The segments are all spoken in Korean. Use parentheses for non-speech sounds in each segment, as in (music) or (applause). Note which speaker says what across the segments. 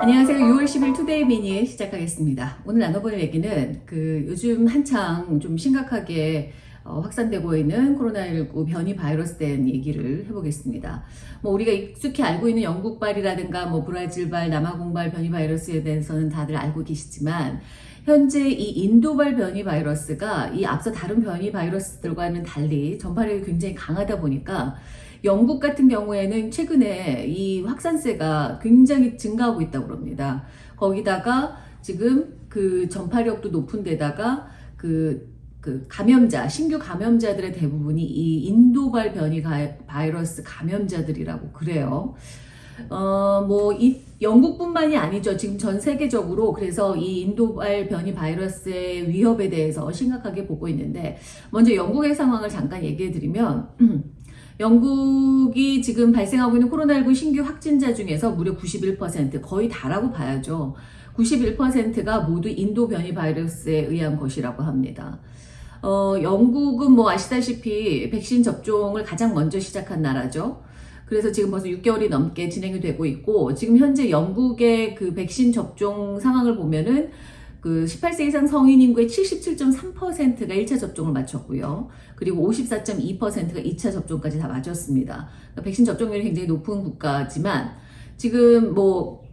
Speaker 1: 안녕하세요. 6월 10일 투데이 미니 시작하겠습니다. 오늘 나눠볼 얘기는 그 요즘 한창 좀 심각하게 어, 확산되고 있는 코로나19 변이 바이러스 된 얘기를 해보겠습니다. 뭐 우리가 익숙히 알고 있는 영국발이라든가 뭐 브라질발, 남아공발 변이 바이러스에 대해서는 다들 알고 계시지만 현재 이 인도발 변이 바이러스가 이 앞서 다른 변이 바이러스들과는 달리 전파력이 굉장히 강하다 보니까 영국 같은 경우에는 최근에 이 확산세가 굉장히 증가하고 있다고 그럽니다. 거기다가 지금 그 전파력도 높은 데다가 그, 그 감염자, 신규 감염자들의 대부분이 이 인도발 변이 바이러스 감염자들이라고 그래요. 어, 뭐, 이, 영국뿐만이 아니죠. 지금 전 세계적으로 그래서 이 인도발 변이 바이러스의 위협에 대해서 심각하게 보고 있는데, 먼저 영국의 상황을 잠깐 얘기해 드리면, (clears throat) 영국이 지금 발생하고 있는 코로나19 신규 확진자 중에서 무려 91% 거의 다라고 봐야죠. 91%가 모두 인도 변이 바이러스에 의한 것이라고 합니다. 어, 영국은 뭐 아시다시피 백신 접종을 가장 먼저 시작한 나라죠. 그래서 지금 벌써 6개월이 넘게 진행이 되고 있고 지금 현재 영국의 그 백신 접종 상황을 보면은 그 18세 이상 성인 인구의 77.3%가 1차 접종을 마쳤고요. 그리고 54.2%가 2차 접종까지 다 마쳤습니다. 그러니까 백신 접종률이 굉장히 높은 국가지만 지금 뭐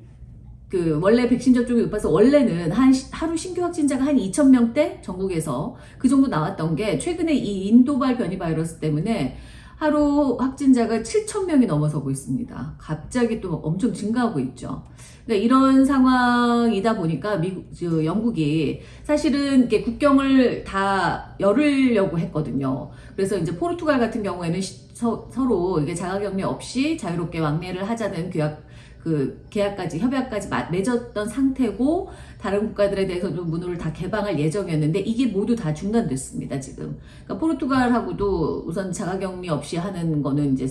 Speaker 1: 그 원래 백신 접종이 높아서 원래는 한 하루 신규 확진자가 한 2천 명대 전국에서 그 정도 나왔던 게 최근에 이 인도발 변이 바이러스 때문에 하루 확진자가 7천 명이 넘어서고 있습니다. 갑자기 또 엄청 증가하고 있죠. 그러니까 이런 상황이다 보니까 미국, 영국이 사실은 이렇게 국경을 다 열으려고 했거든요. 그래서 이제 포르투갈 같은 경우에는 서, 로 이게 자가격리 없이 자유롭게 왕래를 하자는 계약 그 계약까지 협약까지 맺었던 상태고 다른 국가들에 대해서도 문을 다 개방할 예정이었는데 이게 모두 다 중단됐습니다 지금. 그러니까 포르투갈하고도 우선 자가격리 없이 하는 거는 이제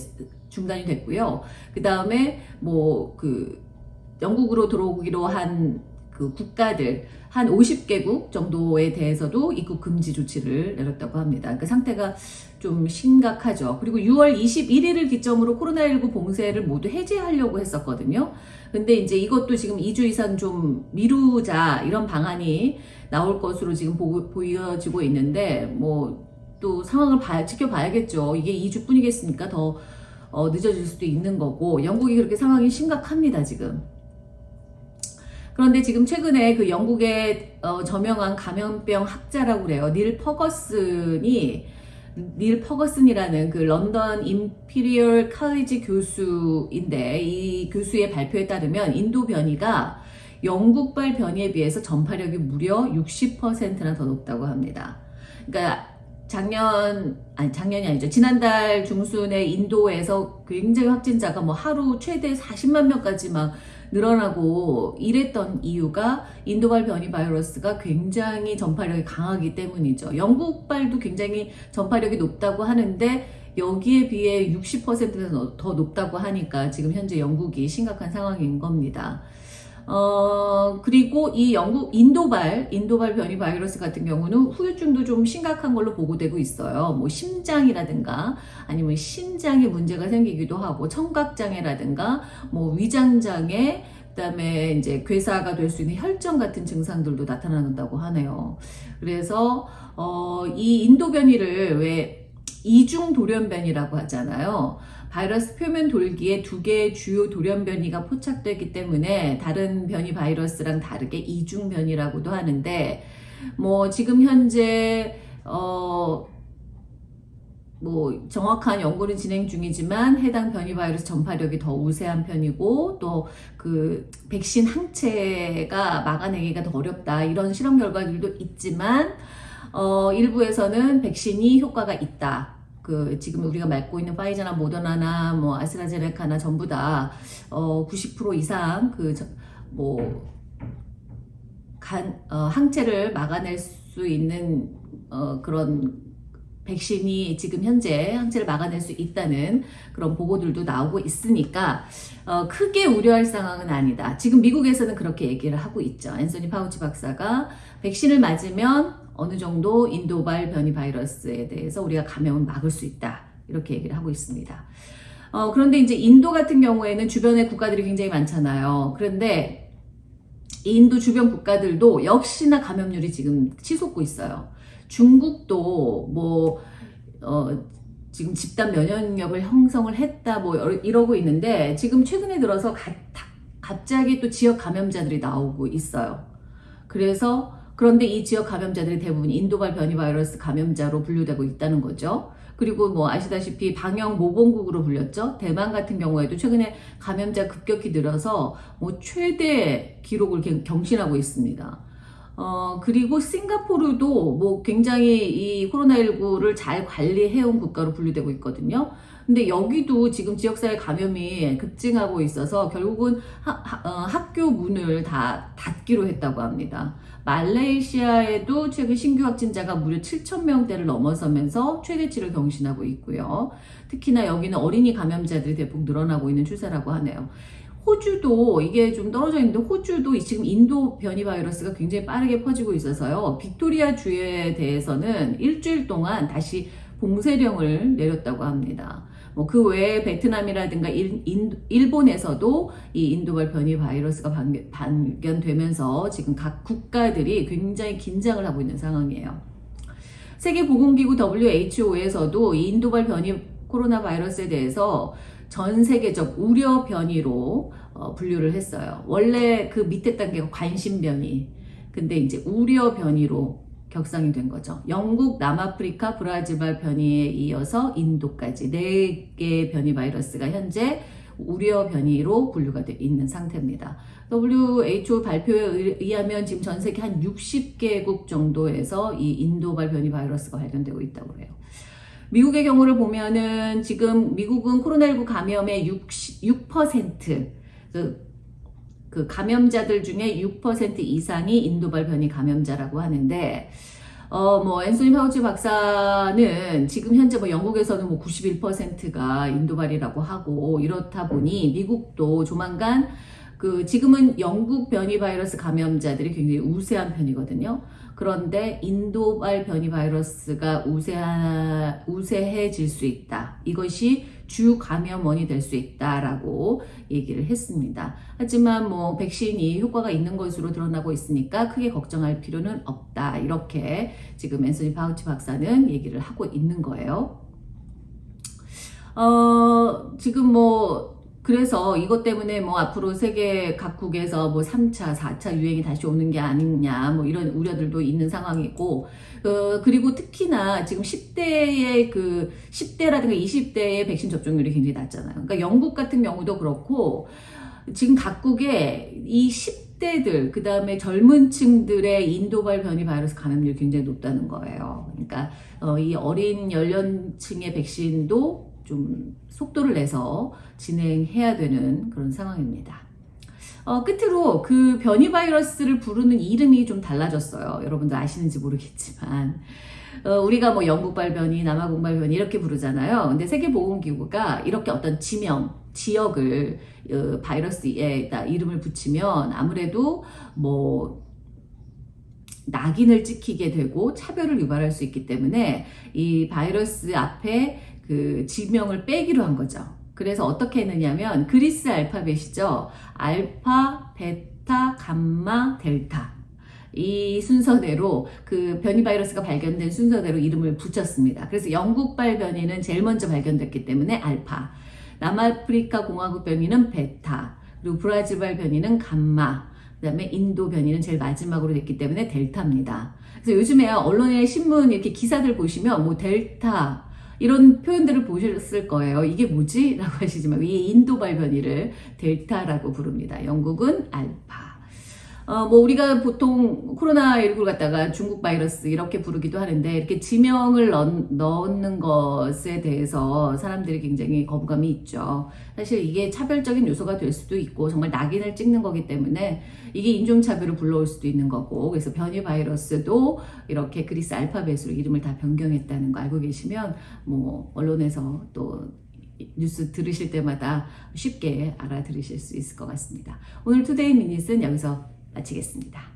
Speaker 1: 중단이 됐고요. 그 다음에 뭐 그 영국으로 들어오기로 한 그 국가들 한 50개국 정도에 대해서도 입국 금지 조치를 내렸다고 합니다. 그 상태가 좀 심각하죠. 그리고 6월 21일을 기점으로 코로나19 봉쇄를 모두 해제하려고 했었거든요. 근데 이제 이것도 지금 2주 이상 좀 미루자 이런 방안이 나올 것으로 지금 보, 보여지고 있는데 뭐 또 상황을 봐, 지켜봐야겠죠. 이게 2주뿐이겠습니까? 더 어, 늦어질 수도 있는 거고 영국이 그렇게 상황이 심각합니다 지금. 그런데 지금 최근에 그 영국의 어, 저명한 감염병 학자라고 그래요. 닐 퍼거슨이 닐 퍼거슨이라는 그 런던 임피리얼 칼리지 교수인데 이 교수의 발표에 따르면 인도 변이가 영국발 변이에 비해서 전파력이 무려 60%나 더 높다고 합니다. 그러니까 작년 아니 작년이 아니죠 지난달 중순에 인도에서 굉장히 확진자가 뭐 하루 최대 40만 명까지 막 늘어나고 이랬던 이유가 인도발 변이 바이러스가 굉장히 전파력이 강하기 때문이죠. 영국발도 굉장히 전파력이 높다고 하는데 여기에 비해 60%더 높다고 하니까 지금 현재 영국이 심각한 상황인 겁니다. 어, 그리고 이 영국 인도발, 인도발 변이 바이러스 같은 경우는 후유증도 좀 심각한 걸로 보고되고 있어요. 뭐 심장이라든가 아니면 신장에 문제가 생기기도 하고 청각장애라든가 뭐 위장장애 그다음에 이제 괴사가 될 수 있는 혈전 같은 증상들도 나타난다고 하네요. 그래서 어, 이 인도 변이를 왜 이중 돌연변이라고 하잖아요. 바이러스 표면 돌기에 두 개의 주요 돌연 변이가 포착되기 때문에 다른 변이 바이러스랑 다르게 이중 변이라고도 하는데 뭐 지금 현재 어 뭐 정확한 연구는 진행 중이지만 해당 변이 바이러스 전파력이 더 우세한 편이고 또 그 백신 항체가 막아내기가 더 어렵다 이런 실험 결과들도 있지만 어 일부에서는 백신이 효과가 있다 그 지금 우리가 맡고 있는 파이저나 모더나나 뭐 아스트라제네카나 전부 다 어, 90% 이상 그뭐 간, 어, 항체를 막아낼 수 있는 어, 그런 백신이 지금 현재 항체를 막아낼 수 있다는 그런 보고들도 나오고 있으니까 어, 크게 우려할 상황은 아니다. 지금 미국에서는 그렇게 얘기를 하고 있죠. 앤소니 파우치 박사가 백신을 맞으면 어느 정도 인도발 변이 바이러스에 대해서 우리가 감염을 막을 수 있다. 이렇게 얘기를 하고 있습니다. 어, 그런데 이제 인도 같은 경우에는 주변에 국가들이 굉장히 많잖아요. 그런데 인도 주변 국가들도 역시나 감염률이 지금 치솟고 있어요. 중국도 뭐, 어, 지금 집단 면역력을 형성을 했다 뭐 이러고 있는데 지금 최근에 들어서 가, 갑자기 또 지역 감염자들이 나오고 있어요. 그래서 그런데 이 지역 감염자들이 대부분 인도발 변이 바이러스 감염자로 분류되고 있다는 거죠. 그리고 뭐 아시다시피 방역 모범국으로 불렸죠. 대만 같은 경우에도 최근에 감염자 급격히 늘어서 뭐 최대 기록을 경신하고 있습니다. 어, 그리고 싱가포르도 뭐 굉장히 이 코로나19를 잘 관리해온 국가로 분류되고 있거든요. 근데 여기도 지금 지역사회 감염이 급증하고 있어서 결국은 하, 하, 어, 학교 문을 다 닫기로 했다고 합니다. 말레이시아에도 최근 신규 확진자가 무려 7천 명대를 넘어서면서 최대치를 경신하고 있고요. 특히나 여기는 어린이 감염자들이 대폭 늘어나고 있는 추세라고 하네요. 호주도 이게 좀 떨어져 있는데 호주도 지금 인도 변이 바이러스가 굉장히 빠르게 퍼지고 있어서요. 빅토리아 주에 대해서는 일주일 동안 다시 봉쇄령을 내렸다고 합니다. 뭐 그 외에 베트남이라든가 일, 인, 본에서도 이 인도발 변이 바이러스가 발견, 발견되면서 지금 각 국가들이 굉장히 긴장을 하고 있는 상황이에요. 세계보건기구 WHO에서도 이 인도발 변이 코로나 바이러스에 대해서 전 세계적 우려 변이로 어, 분류를 했어요. 원래 그 밑에 단계가 관심 변이. 근데 이제 우려 변이로 격상이 된 거죠. 영국, 남아프리카, 브라질발 변이에 이어서 인도까지 네 개의 변이 바이러스가 현재 우려 변이로 분류가 돼 있는 상태입니다. WHO 발표에 의하면 지금 전 세계 한 60개국 정도에서 이 인도발 변이 바이러스가 발견되고 있다고 해요. 미국의 경우를 보면은 지금 미국은 코로나19 감염의 6, 6%그 그 감염자들 중에 6% 이상이 인도발 변이 감염자라고 하는데 어, 뭐, 앤소니 파우치 박사는 지금 현재 뭐 영국에서는 뭐 91%가 인도발이라고 하고 이렇다 보니 미국도 조만간 그 지금은 영국 변이 바이러스 감염자들이 굉장히 우세한 편이거든요. 그런데 인도발 변이 바이러스가 우세하, 우세해질 수 있다. 이것이 주 감염원이 될 수 있다라고 얘기를 했습니다. 하지만 뭐 백신이 효과가 있는 것으로 드러나고 있으니까 크게 걱정할 필요는 없다. 이렇게 지금 앤소니 파우치 박사는 얘기를 하고 있는 거예요. 어, 지금 뭐 그래서 이것 때문에 뭐 앞으로 세계 각국에서 뭐 3차, 4차 유행이 다시 오는 게 아니냐 뭐 이런 우려들도 있는 상황이고 어, 그리고 특히나 지금 10대의 그 10대라든가 20대의 백신 접종률이 굉장히 낮잖아요. 그러니까 영국 같은 경우도 그렇고 지금 각국의 이 10대들 그 다음에 젊은 층들의 인도발 변이 바이러스 감염률이 굉장히 높다는 거예요. 그러니까 어, 이 어린 연령층의 백신도 좀 속도를 내서 진행해야 되는 그런 상황입니다. 어, 끝으로 그 변이 바이러스를 부르는 이름이 좀 달라졌어요. 여러분들 아시는지 모르겠지만. 어, 우리가 뭐 영국 발 변이, 남아공 발 변이 이렇게 부르잖아요. 근데 세계보건기구가 이렇게 어떤 지명, 지역을 어, 바이러스에 이름을 붙이면 아무래도 뭐 낙인을 찍히게 되고 차별을 유발할 수 있기 때문에 이 바이러스 앞에 그 지명을 빼기로 한 거죠. 그래서 어떻게 했느냐면 그리스 알파벳이죠. 알파, 베타, 감마, 델타. 이 순서대로 그 변이 바이러스가 발견된 순서대로 이름을 붙였습니다. 그래서 영국발 변이는 제일 먼저 발견됐기 때문에 알파, 남아프리카 공화국 변이는 베타, 그리고 브라질발 변이는 감마, 그 다음에 인도 변이는 제일 마지막으로 됐기 때문에 델타입니다. 그래서 요즘에 언론의 신문 이렇게 기사들 보시면 뭐 델타, 이런 표현들을 보셨을 거예요. 이게 뭐지? 라고 하시지만 이 인도 발변이를 델타라고 부릅니다. 영국은 알파. 어, 뭐 우리가 보통 코로나19를 갖다가 중국 바이러스 이렇게 부르기도 하는데 이렇게 지명을 넣, 넣는 것에 대해서 사람들이 굉장히 거부감이 있죠. 사실 이게 차별적인 요소가 될 수도 있고 정말 낙인을 찍는 거기 때문에 이게 인종차별을 불러올 수도 있는 거고 그래서 변이 바이러스도 이렇게 그리스 알파벳으로 이름을 다 변경했다는 거 알고 계시면 뭐 언론에서 또 뉴스 들으실 때마다 쉽게 알아들으실 수 있을 것 같습니다. 오늘 투데이 미닛은 여기서 마치겠습니다.